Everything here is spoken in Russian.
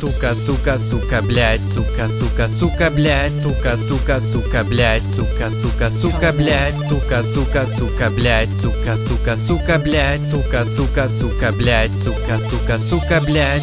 Сука, сука, сука, блядь, сука, сука, сука, блядь, сука, сука, сука, блядь, сука, сука, сука, блядь, сука, сука, сука, блядь, сука, сука, сука, блядь, сука, сука, сука, блядь, сука, сука, сука, блядь.